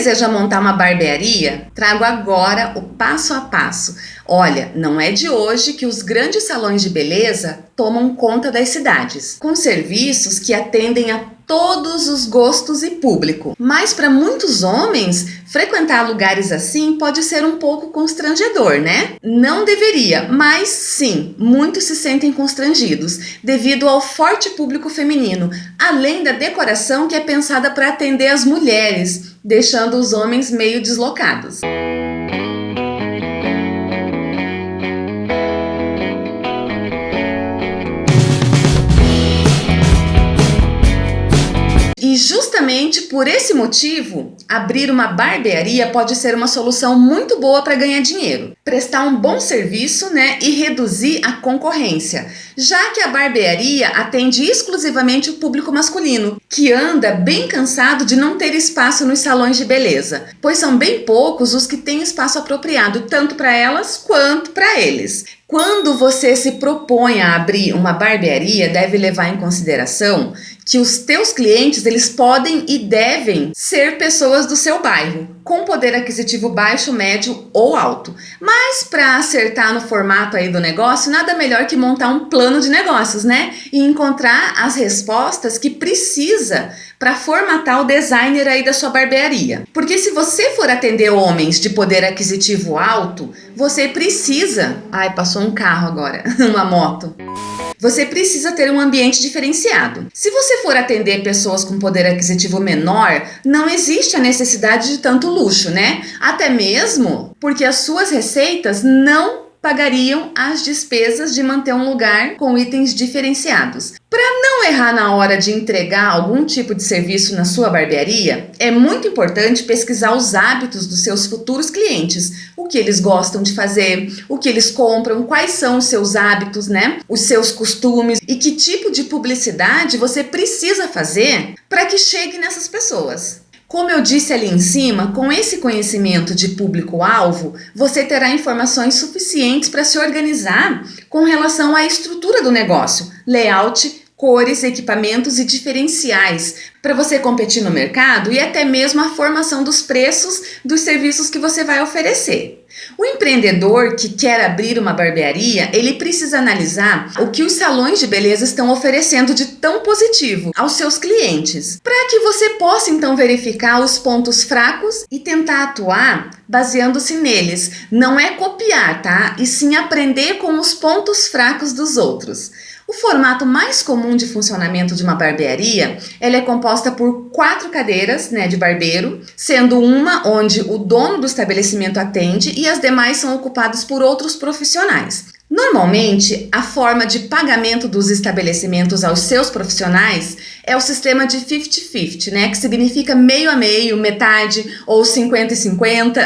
deseja montar uma barbearia? Trago agora o passo a passo. Olha, não é de hoje que os grandes salões de beleza tomam conta das cidades, com serviços que atendem a todos os gostos e público. Mas para muitos homens, frequentar lugares assim pode ser um pouco constrangedor, né? Não deveria, mas sim, muitos se sentem constrangidos devido ao forte público feminino, além da decoração que é pensada para atender as mulheres, deixando os homens meio deslocados. Justamente por esse motivo, abrir uma barbearia pode ser uma solução muito boa para ganhar dinheiro, prestar um bom serviço né, e reduzir a concorrência, já que a barbearia atende exclusivamente o público masculino, que anda bem cansado de não ter espaço nos salões de beleza, pois são bem poucos os que têm espaço apropriado tanto para elas quanto para eles. Quando você se propõe a abrir uma barbearia, deve levar em consideração que os teus clientes eles podem e devem ser pessoas do seu bairro, com poder aquisitivo baixo, médio ou alto. Mas para acertar no formato aí do negócio, nada melhor que montar um plano de negócios, né? E encontrar as respostas que precisa para formatar o designer aí da sua barbearia. Porque se você for atender homens de poder aquisitivo alto, você precisa... Ai, passou um carro agora, uma moto. Você precisa ter um ambiente diferenciado. Se você for atender pessoas com poder aquisitivo menor, não existe a necessidade de tanto luxo, né? Até mesmo porque as suas receitas não pagariam as despesas de manter um lugar com itens diferenciados. Para não errar na hora de entregar algum tipo de serviço na sua barbearia, é muito importante pesquisar os hábitos dos seus futuros clientes, o que eles gostam de fazer, o que eles compram, quais são os seus hábitos, né? Os seus costumes e que tipo de publicidade você precisa fazer para que chegue nessas pessoas. Como eu disse ali em cima, com esse conhecimento de público-alvo, você terá informações suficientes para se organizar com relação à estrutura do negócio, layout, cores, equipamentos e diferenciais para você competir no mercado e até mesmo a formação dos preços dos serviços que você vai oferecer. O empreendedor que quer abrir uma barbearia, ele precisa analisar o que os salões de beleza estão oferecendo de tão positivo aos seus clientes, para que você possa então verificar os pontos fracos e tentar atuar baseando-se neles. Não é copiar, tá? E sim aprender com os pontos fracos dos outros. O formato mais comum de funcionamento de uma barbearia, ela é composta por quatro cadeiras né, de barbeiro, sendo uma onde o dono do estabelecimento atende e as demais são ocupadas por outros profissionais. Normalmente, a forma de pagamento dos estabelecimentos aos seus profissionais é o sistema de 50-50, né? Que significa meio a meio, metade ou 50 e 50,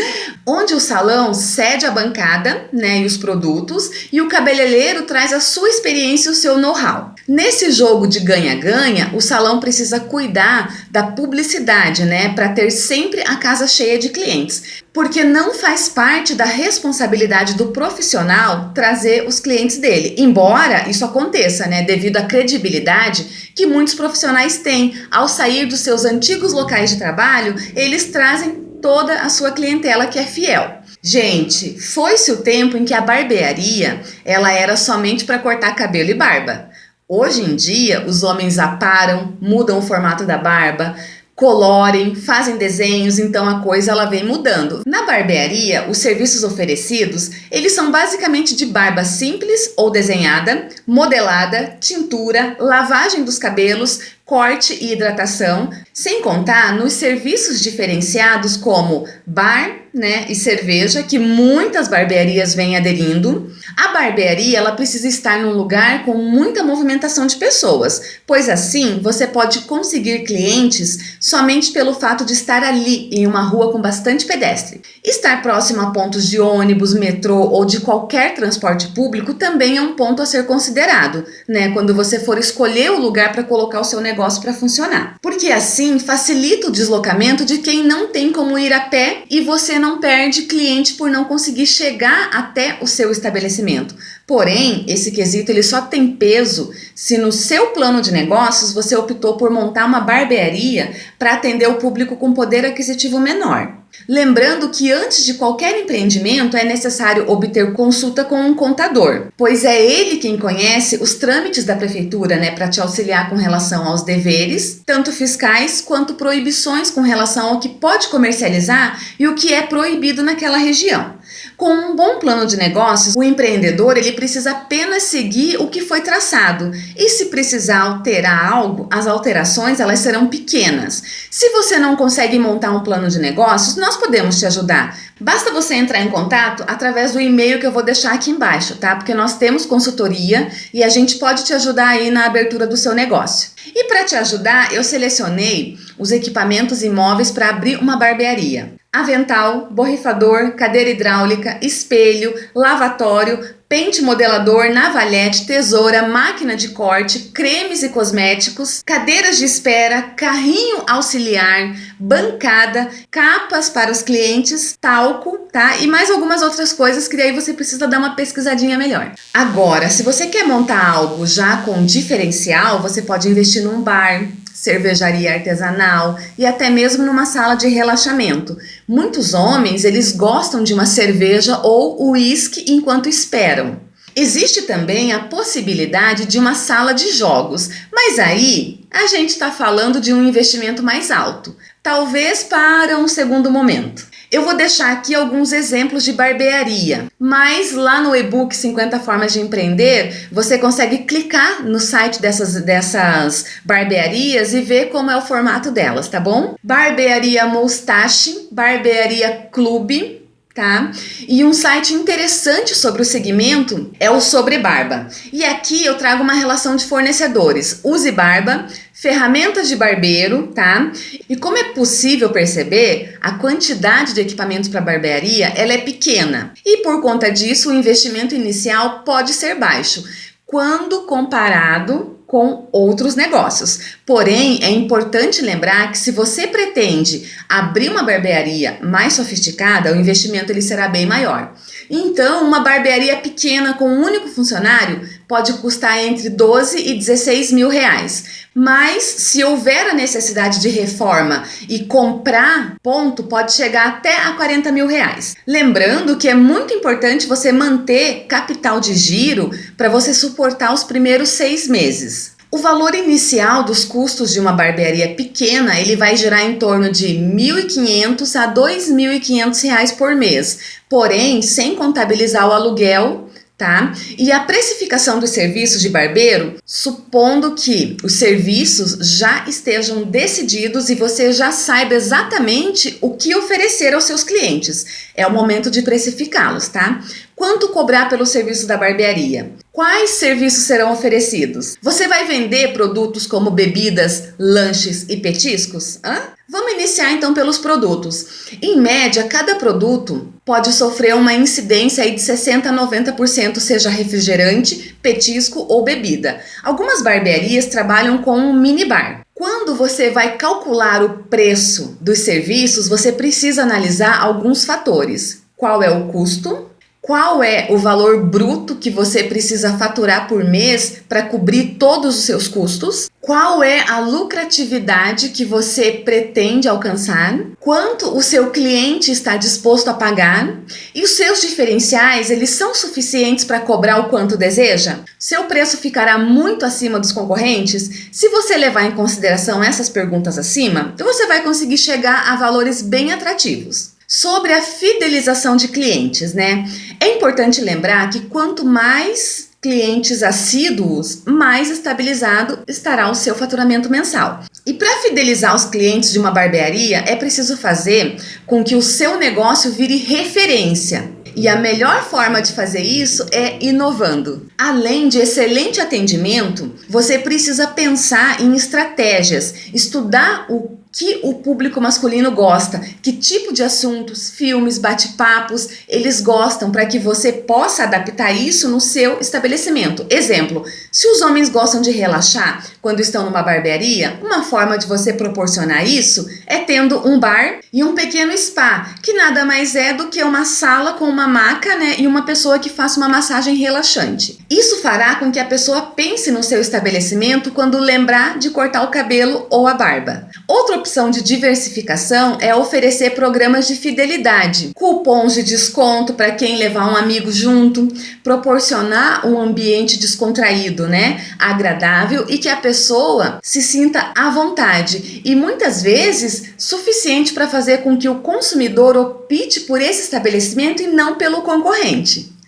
onde o salão cede a bancada, né, e os produtos, e o cabeleireiro traz a sua experiência e o seu know-how. Nesse jogo de ganha-ganha, o salão precisa cuidar da publicidade, né, para ter sempre a casa cheia de clientes porque não faz parte da responsabilidade do profissional trazer os clientes dele, embora isso aconteça, né, devido à credibilidade que muitos profissionais têm. Ao sair dos seus antigos locais de trabalho, eles trazem toda a sua clientela que é fiel. Gente, foi-se o tempo em que a barbearia ela era somente para cortar cabelo e barba. Hoje em dia, os homens aparam, mudam o formato da barba, colorem, fazem desenhos, então a coisa ela vem mudando. Na barbearia, os serviços oferecidos, eles são basicamente de barba simples ou desenhada, modelada, tintura, lavagem dos cabelos, corte e hidratação, sem contar nos serviços diferenciados como bar né, e cerveja, que muitas barbearias vêm aderindo. A barbearia ela precisa estar num lugar com muita movimentação de pessoas, pois assim você pode conseguir clientes somente pelo fato de estar ali em uma rua com bastante pedestre. Estar próximo a pontos de ônibus, metrô ou de qualquer transporte público também é um ponto a ser considerado, né, quando você for escolher o lugar para colocar o seu negócio negócio para funcionar. Porque assim facilita o deslocamento de quem não tem como ir a pé e você não perde cliente por não conseguir chegar até o seu estabelecimento. Porém, esse quesito ele só tem peso se no seu plano de negócios você optou por montar uma barbearia para atender o público com poder aquisitivo menor. Lembrando que antes de qualquer empreendimento é necessário obter consulta com um contador, pois é ele quem conhece os trâmites da prefeitura, né, para te auxiliar com relação aos deveres, tanto fiscais quanto proibições com relação ao que pode comercializar e o que é proibido naquela região. Com um bom plano de negócios, o empreendedor ele precisa apenas seguir o que foi traçado. E se precisar alterar algo, as alterações elas serão pequenas. Se você não consegue montar um plano de negócios, nós podemos te ajudar. Basta você entrar em contato através do e-mail que eu vou deixar aqui embaixo, tá? Porque nós temos consultoria e a gente pode te ajudar aí na abertura do seu negócio. E para te ajudar, eu selecionei os equipamentos imóveis para abrir uma barbearia avental, borrifador, cadeira hidráulica, espelho, lavatório, pente modelador, navalhete, tesoura, máquina de corte, cremes e cosméticos, cadeiras de espera, carrinho auxiliar, bancada, capas para os clientes, talco, tá? E mais algumas outras coisas que daí você precisa dar uma pesquisadinha melhor. Agora, se você quer montar algo já com diferencial, você pode investir num bar, cervejaria artesanal e até mesmo numa sala de relaxamento. Muitos homens, eles gostam de uma cerveja ou uísque enquanto esperam. Existe também a possibilidade de uma sala de jogos, mas aí a gente está falando de um investimento mais alto, talvez para um segundo momento. Eu vou deixar aqui alguns exemplos de barbearia, mas lá no e-book 50 Formas de Empreender, você consegue clicar no site dessas, dessas barbearias e ver como é o formato delas, tá bom? Barbearia Moustache, Barbearia Clube, tá? E um site interessante sobre o segmento é o Sobre Barba. E aqui eu trago uma relação de fornecedores. Use Barba, ferramentas de barbeiro, tá? E como é possível perceber, a quantidade de equipamentos para barbearia, ela é pequena. E por conta disso, o investimento inicial pode ser baixo quando comparado com outros negócios. Porém, é importante lembrar que se você pretende abrir uma barbearia mais sofisticada, o investimento ele será bem maior. Então, uma barbearia pequena com um único funcionário pode custar entre 12 e 16 mil reais. Mas se houver a necessidade de reforma e comprar, ponto, pode chegar até a 40 mil reais. Lembrando que é muito importante você manter capital de giro para você suportar os primeiros seis meses. O valor inicial dos custos de uma barbearia pequena, ele vai girar em torno de R$ 1.500 a R$ 2.500 por mês, porém sem contabilizar o aluguel tá? E a precificação dos serviços de barbeiro, supondo que os serviços já estejam decididos e você já saiba exatamente o que oferecer aos seus clientes. É o momento de precificá-los, tá? Quanto cobrar pelo serviço da barbearia? Quais serviços serão oferecidos? Você vai vender produtos como bebidas, lanches e petiscos? Hã? Vamos iniciar então pelos produtos. Em média, cada produto pode sofrer uma incidência de 60 a 90%, seja refrigerante, petisco ou bebida. Algumas barbearias trabalham com um minibar. Quando você vai calcular o preço dos serviços, você precisa analisar alguns fatores. Qual é o custo? Qual é o valor bruto que você precisa faturar por mês para cobrir todos os seus custos? Qual é a lucratividade que você pretende alcançar? Quanto o seu cliente está disposto a pagar? E os seus diferenciais, eles são suficientes para cobrar o quanto deseja? Seu preço ficará muito acima dos concorrentes? Se você levar em consideração essas perguntas acima, você vai conseguir chegar a valores bem atrativos. Sobre a fidelização de clientes, né? É importante lembrar que quanto mais clientes assíduos, mais estabilizado estará o seu faturamento mensal. E para fidelizar os clientes de uma barbearia, é preciso fazer com que o seu negócio vire referência. E a melhor forma de fazer isso é inovando. Além de excelente atendimento, você precisa pensar em estratégias, estudar o que o público masculino gosta, que tipo de assuntos, filmes, bate-papos eles gostam para que você possa adaptar isso no seu estabelecimento. Exemplo, se os homens gostam de relaxar quando estão numa barbearia, uma forma de você proporcionar isso é tendo um bar e um pequeno spa, que nada mais é do que uma sala com uma maca né, e uma pessoa que faça uma massagem relaxante. Isso fará com que a pessoa pense no seu estabelecimento quando lembrar de cortar o cabelo ou a barba. Outra opção de diversificação é oferecer programas de fidelidade, cupons de desconto para quem levar um amigo junto, proporcionar um ambiente descontraído, né, agradável e que a pessoa se sinta à vontade e muitas vezes suficiente para fazer com que o consumidor opte por esse estabelecimento e não pelo concorrente.